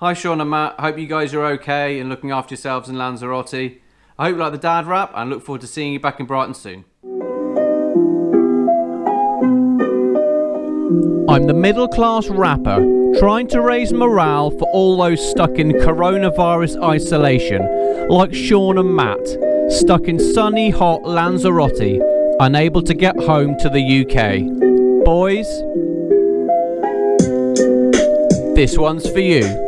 Hi Sean and Matt, hope you guys are okay and looking after yourselves in Lanzarote. I hope you like the dad rap and look forward to seeing you back in Brighton soon. I'm the middle class rapper trying to raise morale for all those stuck in coronavirus isolation, like Sean and Matt, stuck in sunny hot Lanzarote, unable to get home to the UK. Boys, this one's for you.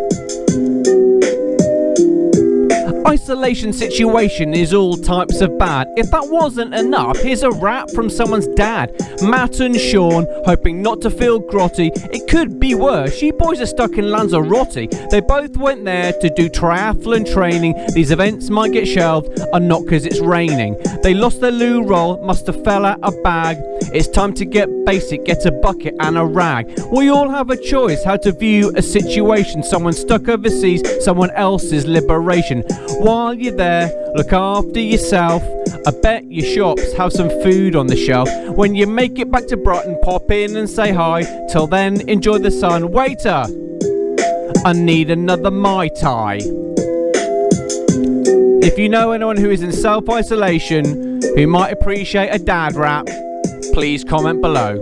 Isolation situation is all types of bad. If that wasn't enough, here's a rap from someone's dad. Matt and Sean, hoping not to feel grotty. It could be worse. You boys are stuck in Lanzarote. They both went there to do triathlon training. These events might get shelved, and not because it's raining. They lost their loo roll, must have fell out a bag. It's time to get basic, get a bucket and a rag. We all have a choice how to view a situation. Someone stuck overseas, someone else's liberation. While you're there, look after yourself. I bet your shops have some food on the shelf. When you make it back to Brighton, pop in and say hi. Till then, enjoy the sun. Waiter, I need another Mai Tai. If you know anyone who is in self isolation who might appreciate a dad rap, please comment below.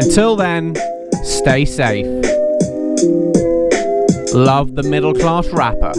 Until then, stay safe. Love the middle class rapper.